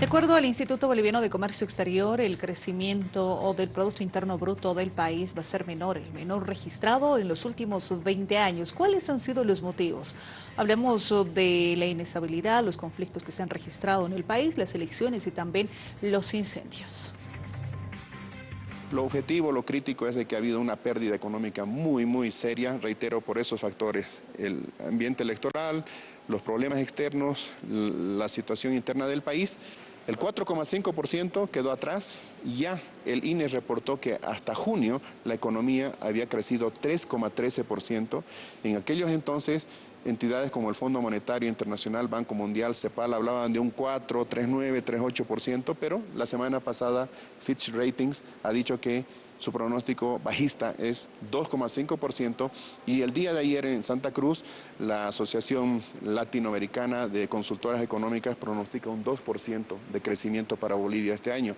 De acuerdo al Instituto Boliviano de Comercio Exterior, el crecimiento del Producto Interno Bruto del país va a ser menor, el menor registrado en los últimos 20 años. ¿Cuáles han sido los motivos? Hablemos de la inestabilidad, los conflictos que se han registrado en el país, las elecciones y también los incendios. Lo objetivo, lo crítico es de que ha habido una pérdida económica muy, muy seria, reitero, por esos factores. El ambiente electoral, los problemas externos, la situación interna del país el 4,5% quedó atrás ya el INE reportó que hasta junio la economía había crecido 3,13%. En aquellos entonces entidades como el Fondo Monetario Internacional, Banco Mundial, CEPAL hablaban de un 4, 3,9, 3,8%, pero la semana pasada Fitch Ratings ha dicho que su pronóstico bajista es 2,5% y el día de ayer en Santa Cruz la Asociación Latinoamericana de Consultoras Económicas pronostica un 2% de crecimiento para Bolivia este año,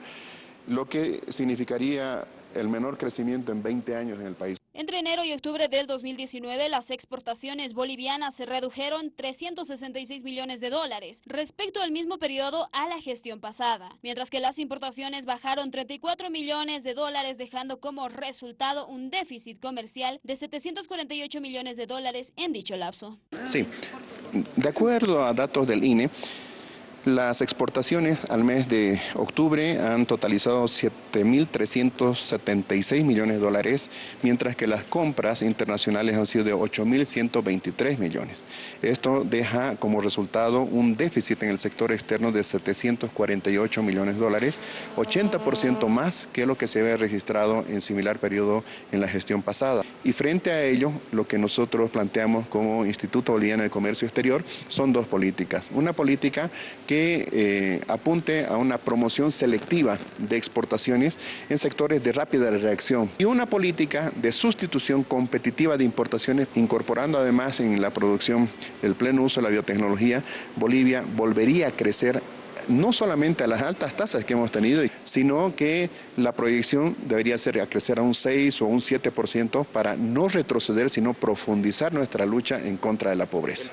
lo que significaría el menor crecimiento en 20 años en el país. Entre enero y octubre del 2019, las exportaciones bolivianas se redujeron 366 millones de dólares respecto al mismo periodo a la gestión pasada, mientras que las importaciones bajaron 34 millones de dólares, dejando como resultado un déficit comercial de 748 millones de dólares en dicho lapso. Sí, de acuerdo a datos del INE, las exportaciones al mes de octubre han totalizado 7.376 millones de dólares, mientras que las compras internacionales han sido de 8.123 millones. Esto deja como resultado un déficit en el sector externo de 748 millones de dólares, 80% más que lo que se había registrado en similar periodo en la gestión pasada. Y frente a ello, lo que nosotros planteamos como Instituto Boliviano de Comercio Exterior son dos políticas. Una política que que eh, apunte a una promoción selectiva de exportaciones en sectores de rápida reacción y una política de sustitución competitiva de importaciones, incorporando además en la producción el pleno uso de la biotecnología, Bolivia volvería a crecer no solamente a las altas tasas que hemos tenido, sino que la proyección debería ser a crecer a un 6 o un 7% para no retroceder, sino profundizar nuestra lucha en contra de la pobreza.